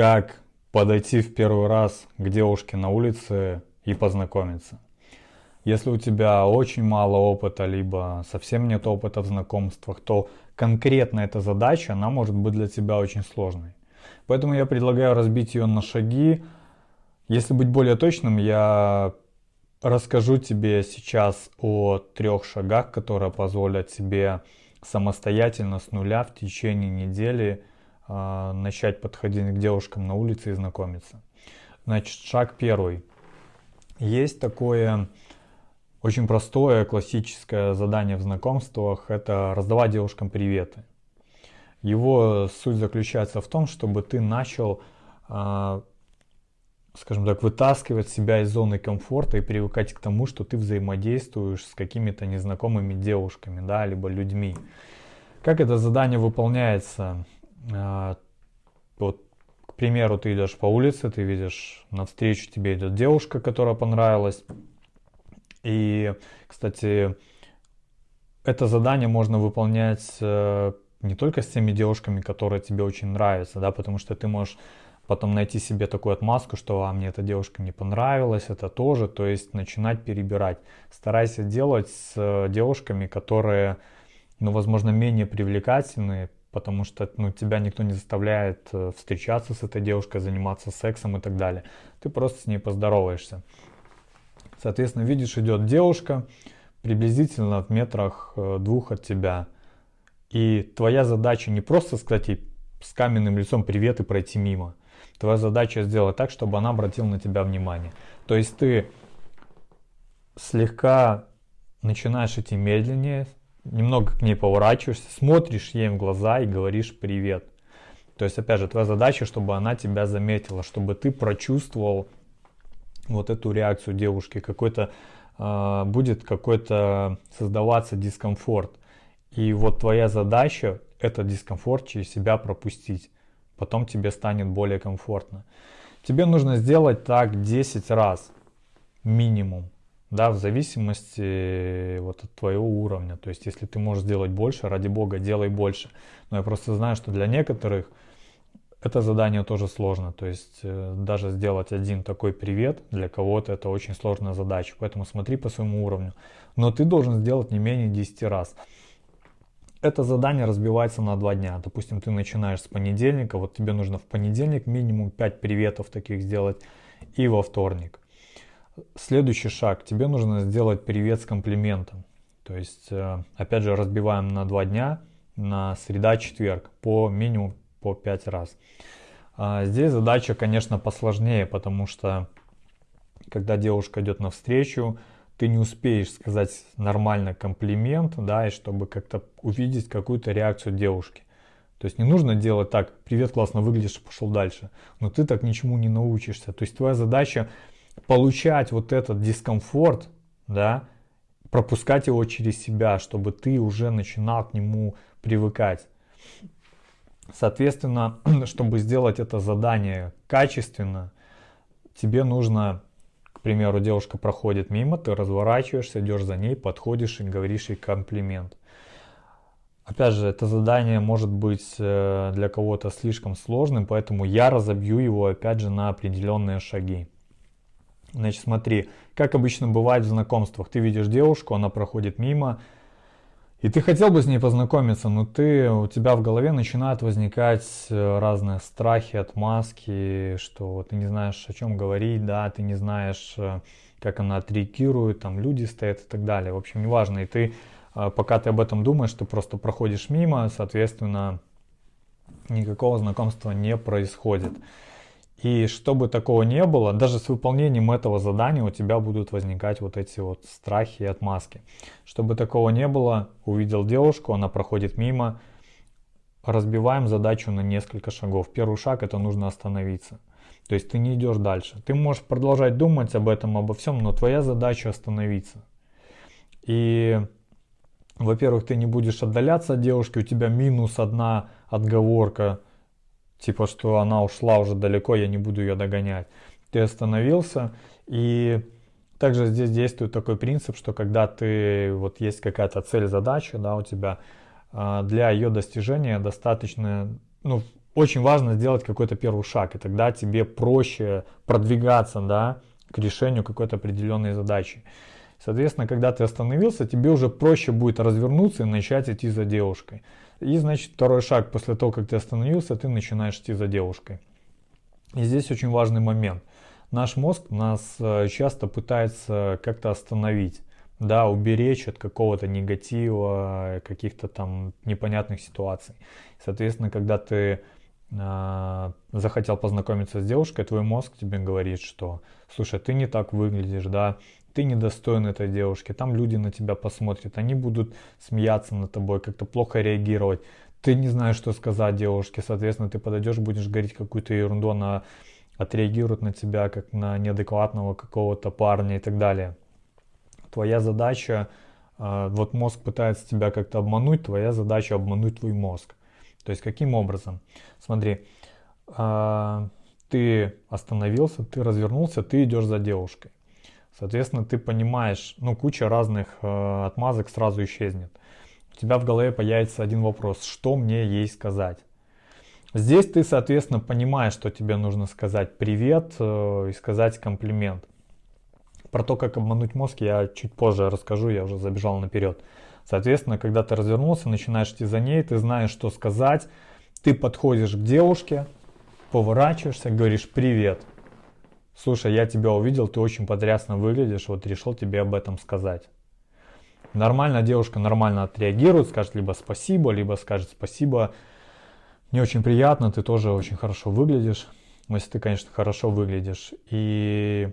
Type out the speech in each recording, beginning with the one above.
как подойти в первый раз к девушке на улице и познакомиться. Если у тебя очень мало опыта, либо совсем нет опыта в знакомствах, то конкретно эта задача, она может быть для тебя очень сложной. Поэтому я предлагаю разбить ее на шаги. Если быть более точным, я расскажу тебе сейчас о трех шагах, которые позволят тебе самостоятельно с нуля в течение недели э, начать подходить к девушкам на улице и знакомиться. Значит, шаг первый. Есть такое очень простое классическое задание в знакомствах – это раздавать девушкам приветы. Его суть заключается в том, чтобы ты начал, э, скажем так, вытаскивать себя из зоны комфорта и привыкать к тому, что ты взаимодействуешь с какими-то незнакомыми девушками, да, либо людьми. Как это задание выполняется? Э, вот, к примеру, ты идешь по улице, ты видишь, навстречу тебе идет девушка, которая понравилась, и, кстати, это задание можно выполнять э, не только с теми девушками, которые тебе очень нравятся, да, потому что ты можешь потом найти себе такую отмазку, что а, мне эта девушка не понравилась, это тоже, то есть начинать перебирать. Старайся делать с э, девушками, которые, ну, возможно, менее привлекательные, потому что ну, тебя никто не заставляет э, встречаться с этой девушкой, заниматься сексом и так далее. Ты просто с ней поздороваешься. Соответственно, видишь, идет девушка приблизительно в метрах э, двух от тебя. И твоя задача не просто сказать ей с каменным лицом привет и пройти мимо. Твоя задача сделать так, чтобы она обратила на тебя внимание. То есть ты слегка начинаешь идти медленнее, немного к ней поворачиваешься, смотришь ей в глаза и говоришь привет. То есть, опять же, твоя задача, чтобы она тебя заметила, чтобы ты прочувствовал вот эту реакцию девушки, какой-то э, будет какой-то создаваться дискомфорт. И вот твоя задача этот дискомфорт через себя пропустить. Потом тебе станет более комфортно. Тебе нужно сделать так 10 раз минимум. Да, в зависимости вот от твоего уровня. То есть, если ты можешь сделать больше, ради бога, делай больше. Но я просто знаю, что для некоторых это задание тоже сложно, то есть э, даже сделать один такой привет для кого-то это очень сложная задача, поэтому смотри по своему уровню. Но ты должен сделать не менее 10 раз. Это задание разбивается на два дня. Допустим, ты начинаешь с понедельника, вот тебе нужно в понедельник минимум 5 приветов таких сделать и во вторник. Следующий шаг, тебе нужно сделать привет с комплиментом. То есть, э, опять же, разбиваем на два дня, на среда-четверг по минимум по 5 раз. А здесь задача, конечно, посложнее, потому что когда девушка идет навстречу, ты не успеешь сказать нормально комплимент, да, и чтобы как-то увидеть какую-то реакцию девушки. То есть не нужно делать так, привет, классно выглядишь, пошел дальше. Но ты так ничему не научишься. То есть твоя задача получать вот этот дискомфорт, да, пропускать его через себя, чтобы ты уже начинал к нему привыкать. Соответственно, чтобы сделать это задание качественно, тебе нужно, к примеру, девушка проходит мимо, ты разворачиваешься, идешь за ней, подходишь и говоришь ей комплимент. Опять же, это задание может быть э, для кого-то слишком сложным, поэтому я разобью его опять же на определенные шаги. Значит, смотри, как обычно бывает в знакомствах. Ты видишь девушку, она проходит мимо, и ты хотел бы с ней познакомиться, но ты, у тебя в голове начинают возникать э, разные страхи, отмазки, что ты не знаешь, о чем говорить, да, ты не знаешь, э, как она отреагирует, там люди стоят и так далее. В общем, неважно. И ты, э, пока ты об этом думаешь, ты просто проходишь мимо, соответственно, никакого знакомства не происходит. И чтобы такого не было, даже с выполнением этого задания у тебя будут возникать вот эти вот страхи и отмазки. Чтобы такого не было, увидел девушку, она проходит мимо, разбиваем задачу на несколько шагов. Первый шаг это нужно остановиться. То есть ты не идешь дальше. Ты можешь продолжать думать об этом, обо всем, но твоя задача остановиться. И, во-первых, ты не будешь отдаляться от девушки, у тебя минус одна отговорка – типа, что она ушла уже далеко, я не буду ее догонять. Ты остановился, и также здесь действует такой принцип, что когда ты, вот есть какая-то цель, задача, да, у тебя, а, для ее достижения достаточно, ну, очень важно сделать какой-то первый шаг, и тогда тебе проще продвигаться, да, к решению какой-то определенной задачи. Соответственно, когда ты остановился, тебе уже проще будет развернуться и начать идти за девушкой. И значит, второй шаг после того, как ты остановился, ты начинаешь идти за девушкой. И здесь очень важный момент. Наш мозг нас э, часто пытается как-то остановить, да, уберечь от какого-то негатива, каких-то там непонятных ситуаций. Соответственно, когда ты э, захотел познакомиться с девушкой, твой мозг тебе говорит, что, слушай, ты не так выглядишь, да, ты недостоин этой девушки, там люди на тебя посмотрят, они будут смеяться над тобой, как-то плохо реагировать. Ты не знаешь, что сказать девушке, соответственно, ты подойдешь, будешь говорить какую-то ерунду, она отреагирует на тебя как на неадекватного какого-то парня и так далее. Твоя задача, а, вот мозг пытается тебя как-то обмануть, твоя задача обмануть твой мозг. То есть каким образом? Смотри, а, ты остановился, ты развернулся, ты идешь за девушкой. Соответственно, ты понимаешь, ну, куча разных э, отмазок сразу исчезнет. У тебя в голове появится один вопрос, что мне ей сказать? Здесь ты, соответственно, понимаешь, что тебе нужно сказать привет э, и сказать комплимент. Про то, как обмануть мозг, я чуть позже расскажу, я уже забежал наперед. Соответственно, когда ты развернулся, начинаешь идти за ней, ты знаешь, что сказать, ты подходишь к девушке, поворачиваешься, говоришь привет слушай, я тебя увидел, ты очень потрясно выглядишь, вот решил тебе об этом сказать. Нормально девушка нормально отреагирует, скажет либо спасибо, либо скажет спасибо, не очень приятно, ты тоже очень хорошо выглядишь, ну, если ты, конечно, хорошо выглядишь. И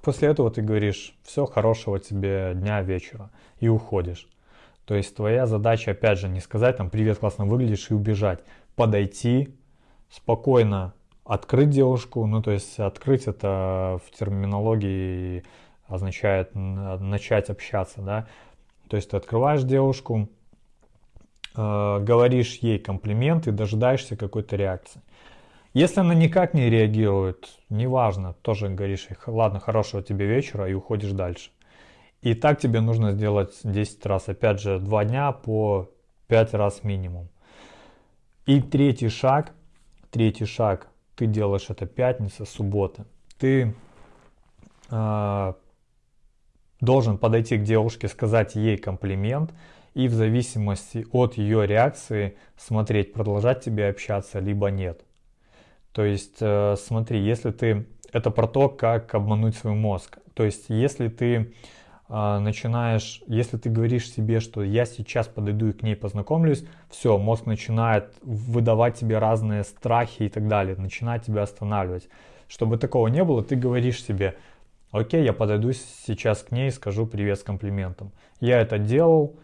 после этого ты говоришь, все, хорошего тебе дня, вечера, и уходишь. То есть твоя задача, опять же, не сказать там «привет, классно выглядишь» и убежать. Подойти, спокойно открыть девушку, ну то есть открыть это в терминологии означает начать общаться, да. То есть ты открываешь девушку, э, говоришь ей комплименты, дожидаешься какой-то реакции. Если она никак не реагирует, неважно, тоже говоришь ей, ладно, хорошего тебе вечера и уходишь дальше. И так тебе нужно сделать 10 раз, опять же, 2 дня по 5 раз минимум. И третий шаг, третий шаг, ты делаешь это пятница, суббота, ты э, должен подойти к девушке, сказать ей комплимент и в зависимости от ее реакции смотреть, продолжать тебе общаться, либо нет. То есть э, смотри, если ты... Это про то, как обмануть свой мозг. То есть если ты начинаешь, если ты говоришь себе, что я сейчас подойду и к ней познакомлюсь, все, мозг начинает выдавать тебе разные страхи и так далее, начинает тебя останавливать. Чтобы такого не было, ты говоришь себе, окей, я подойду сейчас к ней и скажу привет с комплиментом. Я это делал,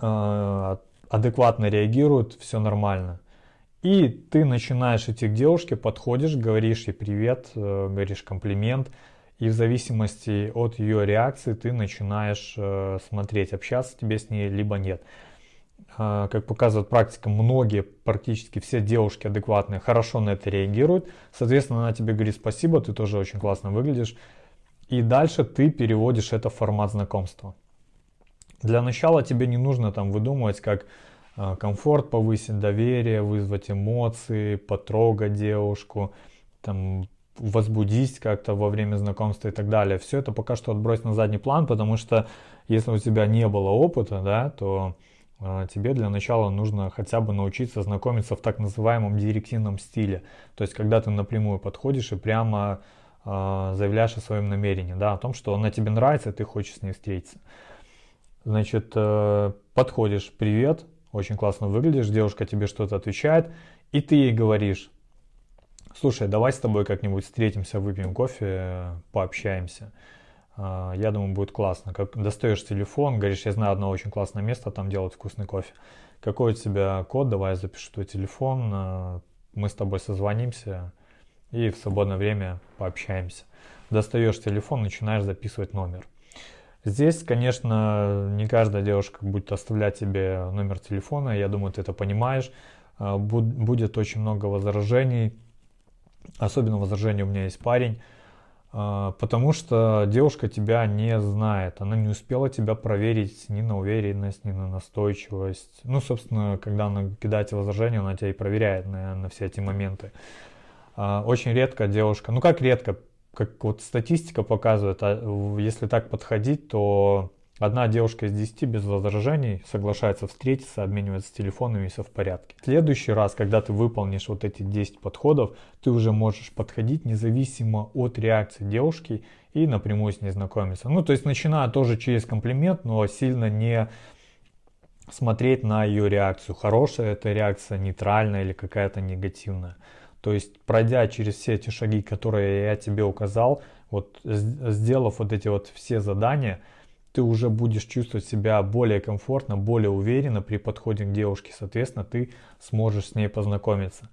а, адекватно реагирует, все нормально. И ты начинаешь идти к девушке, подходишь, говоришь ей привет, э, говоришь комплимент, и в зависимости от ее реакции ты начинаешь э, смотреть, общаться тебе с ней, либо нет. Э, как показывает практика, многие, практически все девушки адекватные хорошо на это реагируют. Соответственно, она тебе говорит спасибо, ты тоже очень классно выглядишь. И дальше ты переводишь это в формат знакомства. Для начала тебе не нужно там выдумывать, как э, комфорт повысить, доверие, вызвать эмоции, потрогать девушку, там, возбудить как-то во время знакомства и так далее. Все это пока что отбрось на задний план, потому что если у тебя не было опыта, да, то э, тебе для начала нужно хотя бы научиться знакомиться в так называемом директивном стиле. То есть, когда ты напрямую подходишь и прямо э, заявляешь о своем намерении, да, о том, что она тебе нравится, и ты хочешь с ней встретиться. Значит, э, подходишь, привет, очень классно выглядишь, девушка тебе что-то отвечает, и ты ей говоришь, Слушай, давай с тобой как-нибудь встретимся, выпьем кофе, пообщаемся. А, я думаю, будет классно. Как достаешь телефон, говоришь, я знаю одно очень классное место, там делают вкусный кофе. Какой у тебя код, давай я запишу твой телефон, а, мы с тобой созвонимся и в свободное время пообщаемся. Достаешь телефон, начинаешь записывать номер. Здесь, конечно, не каждая девушка будет оставлять тебе номер телефона, я думаю, ты это понимаешь. А, будет очень много возражений, Особенно возражение у меня есть парень. А, потому что девушка тебя не знает, она не успела тебя проверить ни на уверенность, ни на настойчивость. Ну, собственно, когда она кидает возражения, она тебя и проверяет на, на все эти моменты. А, очень редко девушка, ну как редко, как вот статистика показывает, а если так подходить, то Одна девушка из 10 без возражений соглашается встретиться, обменивается телефонами и все в порядке. В следующий раз, когда ты выполнишь вот эти 10 подходов, ты уже можешь подходить независимо от реакции девушки и напрямую с ней знакомиться. Ну, то есть начиная тоже через комплимент, но сильно не смотреть на ее реакцию. Хорошая это реакция, нейтральная или какая-то негативная. То есть пройдя через все эти шаги, которые я тебе указал, вот сделав вот эти вот все задания, ты уже будешь чувствовать себя более комфортно, более уверенно при подходе к девушке, соответственно, ты сможешь с ней познакомиться.